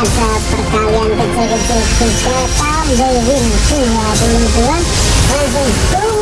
ada perkalian kecil-kecil juga tambah win 22 langsung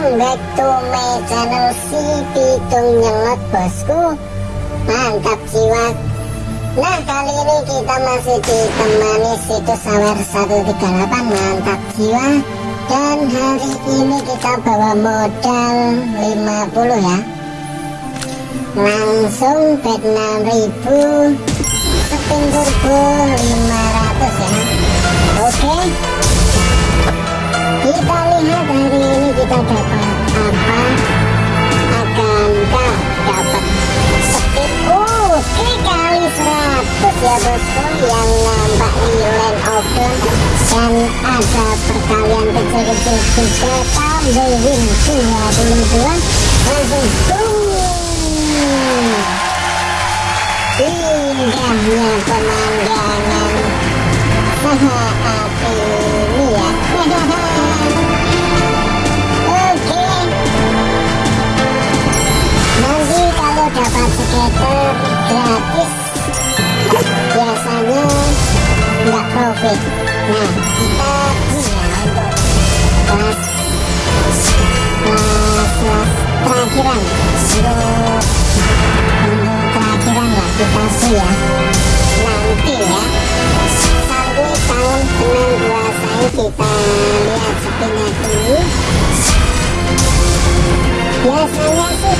Welcome back to my channel si Pitung Nyelet bosku. Mantap jiwa. Nah kali ini kita masih ditemani situs sawer 138 Mantap jiwa. Dan hari ini kita bawa modal 50 ya. Langsung bet 6000 Spin turbo 500 ya. Oke. Kita lihat hari kita dapat apa akankah dapat speed oke kali 100 ya bosku yang nampak di land open dan ada perkalian kecil-kecil juga tambah win 22 langsung boom indahnya pemandangan. Saat ini ya gratis biasanya nggak profit nah kita punya untuk kelas kelas terakhiran untuk untuk terakhiran lah kita sih ya nanti ya sambil tahun tenang puasanya kita lihat spinnya dulu biasanya sih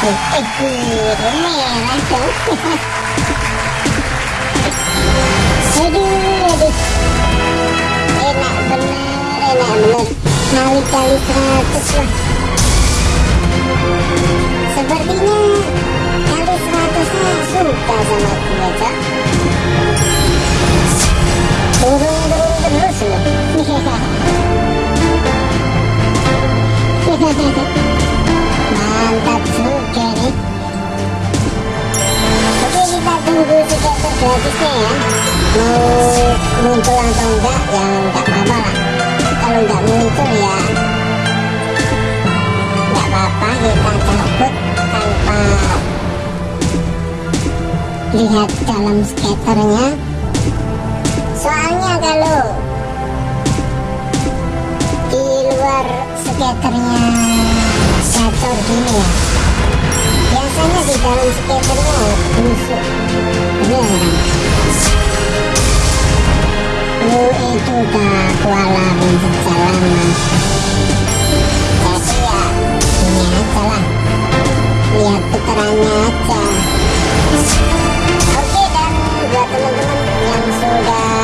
eh aduh enak enak kali-kali seratus lah sepertinya kali seratusnya suka sama gue cak turun-turun terus loh gratisnya ya mau muncul atau enggak ya enggak apa-apa lah kalau enggak muncul ya enggak apa-apa kita cabut tanpa lihat dalam skaternya soalnya kalau di luar skaternya gacor gini ya biasanya di dalam skaternya busuk bener lu itu udah kualamin sejak lama jadi ini aja lah lihat putarannya aja oke dan buat teman-teman yang sudah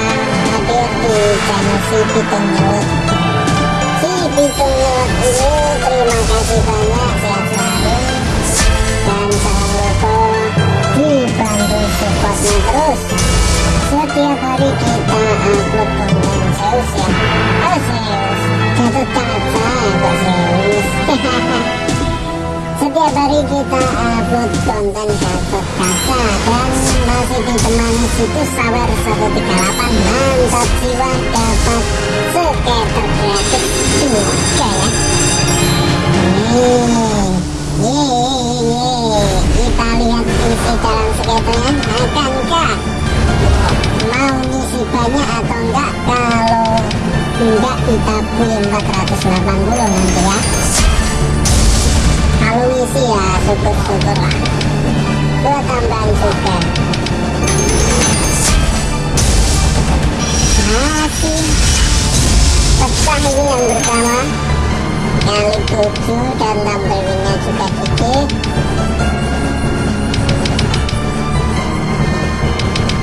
hadir di channel ya Kaca setiap hari kita upload konten Gatot Kaca dan masih ditemani situs Sawer 138 mantap jiwa dapat skater gratis juga ya nih Yeay, kita lihat isi dalam skaternya. Akankah mau banyak atau enggak kalau enggak kita punya 480 nanti ya. Kalau ngisi ya syukur-syukur lah. Dua tambahan juga. Masih pecah ini yang pertama kali 7 dan tambah winnya juga dikit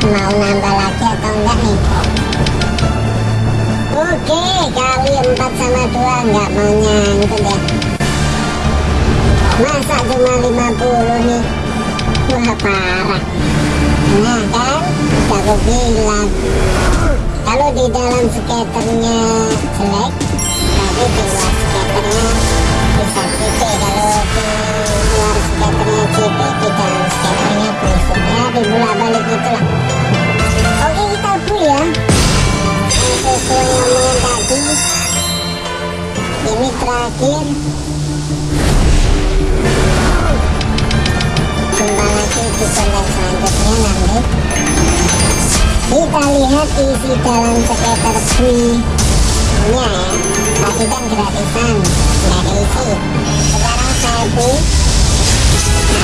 mau nambah oke kali 4 sama 2 enggak mau nyangkut ya. Masa cuma 50 nih? Wah parah. Nah kan? Aku bilang kalau di dalam skaternya jelek berarti di luar skaternya bisa CP kalau di lihat isi dalam skater free nya ya tadi kan gratisan nggak ada isi sekarang saya beli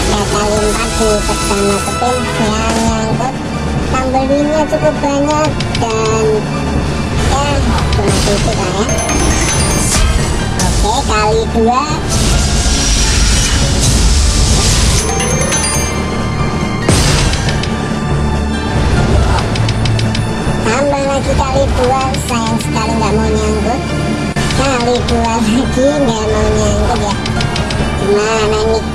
ada kali 4 di pertama kepin yang nyangkut tambah cukup banyak dan ya cuma sedikit lah ya oke kali dua kali dua sayang sekali nggak mau nyangkut. Kali dua lagi nggak mau nyangkut ya. Gimana nih?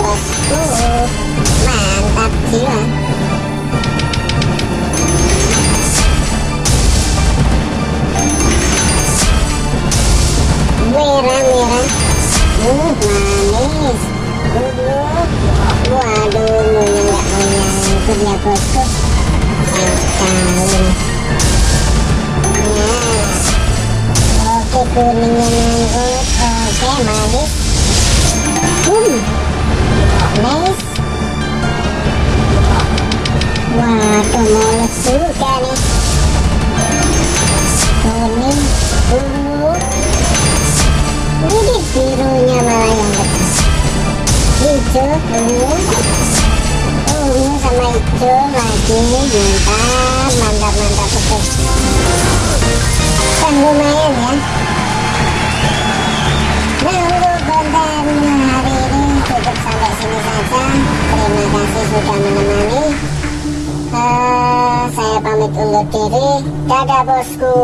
Bosku mantap jiwa merah nyangkut ya bosku sayang sekali nih nah oke kuningnya nyangkut oke manis hmm nice waduh mulus juga nih kuning ungu sudah menemani. Eh, saya pamit undur diri. Dadah bosku